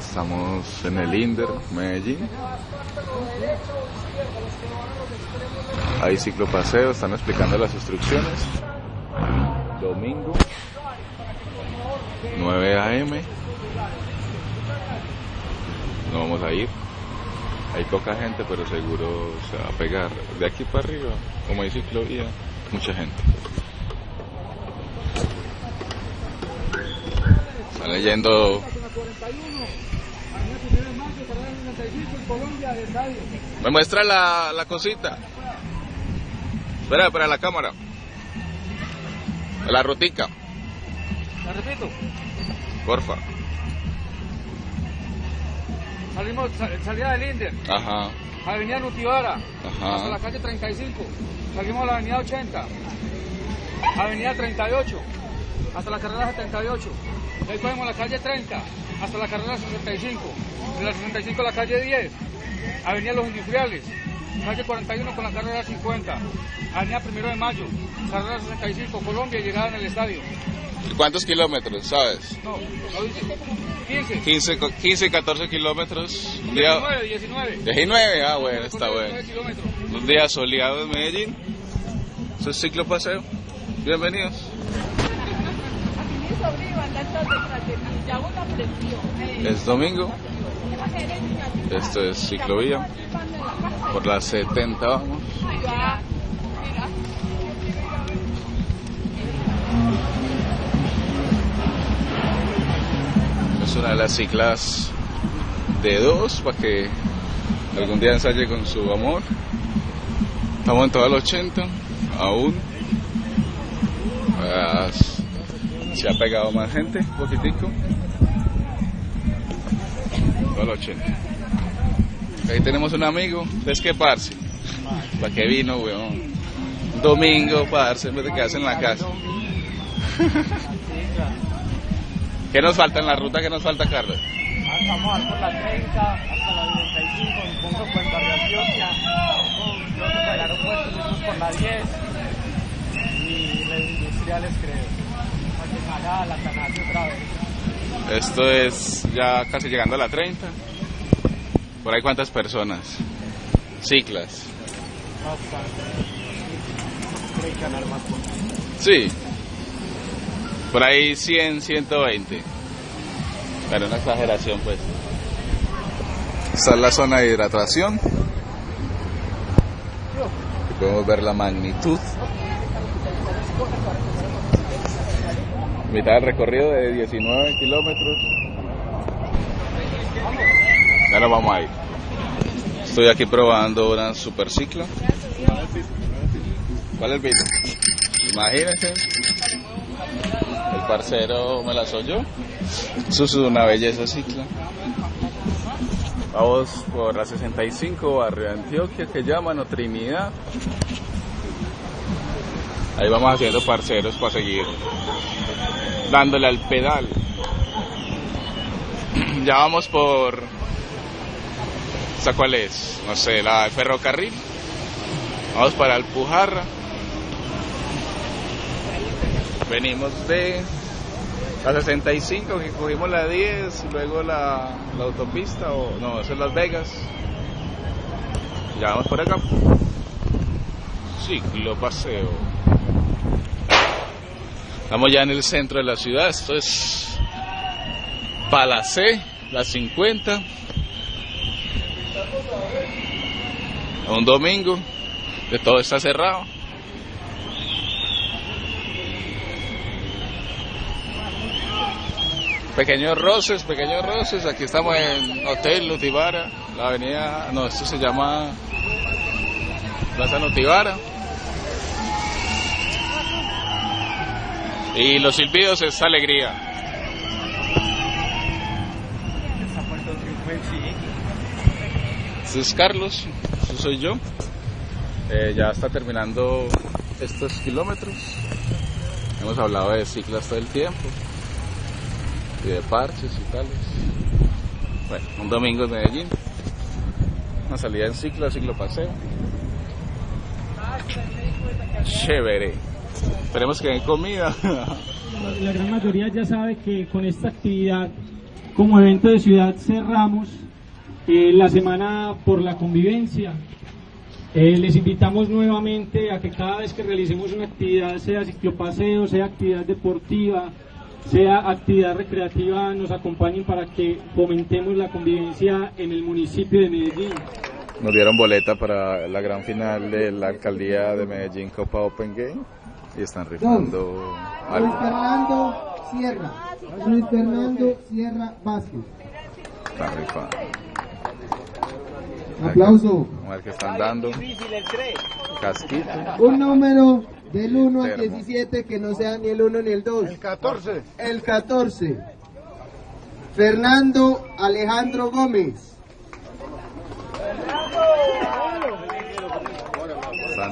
Estamos en el Inder, Medellín. Hay ciclopaseo, están explicando las instrucciones. Domingo, 9 a.m. No vamos a ir. Hay poca gente, pero seguro se va a pegar. De aquí para arriba, como hay ciclovía, mucha gente. Están leyendo. Me muestra la, la cosita. Espera, para la cámara. La rutica. ¿La repito? Porfa. Salimos, sal- salida del Inder, Ajá. Avenida Nutibara, hasta Ajá. la calle 35. Salimos a la Avenida 80, Avenida 38, hasta la carrera 78. De ahí cogemos la calle 30, hasta la carrera 65. De la 65 a la calle 10, Avenida Los Industriales, calle 41 con la carrera 50. Avenida Primero de Mayo, carrera 65, Colombia, llegada en el estadio. ¿Y ¿Cuántos kilómetros, sabes? No, no dice. 15. 15, co- 15 14 kilómetros. Un día... 19, 19. 19, ah, bueno, está 19 bueno. Un día soleado en Medellín. Es ciclopaseo. Bienvenidos. Mi sobrino anda todo detrás de mí, ya una presión. Es domingo. Esto es ciclovía. Por las 70 vamos. Es una de las ciclas de dos para que algún día ensaye con su amor. Estamos en todo el 80, aún. Se ha pegado más gente, un poquitico. El 80. Ahí tenemos un amigo, es que parce. ¿Para qué vino, weón? Domingo, parce, en vez de quedarse en la casa. ¿Qué nos falta en la ruta? ¿Qué nos falta, Carlos? Vamos a por la 30 hasta la 95, me pongo por barrio Antioquia, luego por el aeropuerto, por la 10 y las industriales creo, Esto es ya casi llegando a la 30. ¿Por ahí cuántas personas? Ciclas. Sí. Por ahí 100, 120. Pero una exageración, pues. Esta es la zona de hidratación. Podemos ver la magnitud. Mitad del recorrido de 19 kilómetros. Ya nos vamos a ir. Estoy aquí probando una supercicla. ¿Cuál es el pito? Imagínense. El parcero me la soy yo. Eso es una belleza cicla. Vamos por la 65, barrio de Antioquia, que llaman, o Trinidad. Ahí vamos haciendo parceros para seguir dándole al pedal. Ya vamos por... ¿Esa cuál es? No sé, la de ferrocarril. Vamos para Alpujarra. Venimos de la 65, que cogimos la 10, luego la, la autopista, o no, eso es Las Vegas. Ya vamos por acá. Ciclo paseo. Estamos ya en el centro de la ciudad, esto es Palacé, la 50. Un domingo, que todo está cerrado. Pequeños roces, pequeños roces. Aquí estamos en Hotel Nutibara, la avenida, no, esto se llama Plaza Nutibara. Y los silbidos es alegría. Este es Carlos, este soy yo. Eh, ya está terminando estos kilómetros. Hemos hablado de ciclas todo el tiempo y de parches y tales. Bueno, un domingo en Medellín. Una salida en ciclo, ciclo paseo. Chévere. Esperemos que den comida. la gran mayoría ya sabe que con esta actividad como evento de ciudad cerramos eh, la semana por la convivencia. Eh, les invitamos nuevamente a que cada vez que realicemos una actividad, sea ciclopaseo, sea actividad deportiva, sea actividad recreativa, nos acompañen para que fomentemos la convivencia en el municipio de Medellín. Nos dieron boleta para la gran final de la alcaldía de Medellín Copa Open Game y están rifando Luis algo. Fernando Sierra. Luis Fernando Sierra Vázquez. Están rifando. Aplauso. Ver qué están dando. Casquito. Un número del 1 al Termo. 17 que no sea ni el 1 ni el 2. El 14. El 14. Fernando Alejandro Gómez.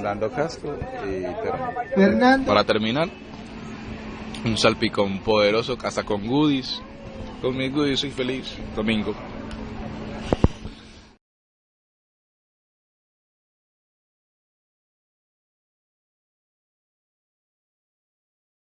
Dando casco y termo. Fernando Para terminar, un salpicón poderoso, hasta con goodies. Con mis goodies soy feliz. Domingo.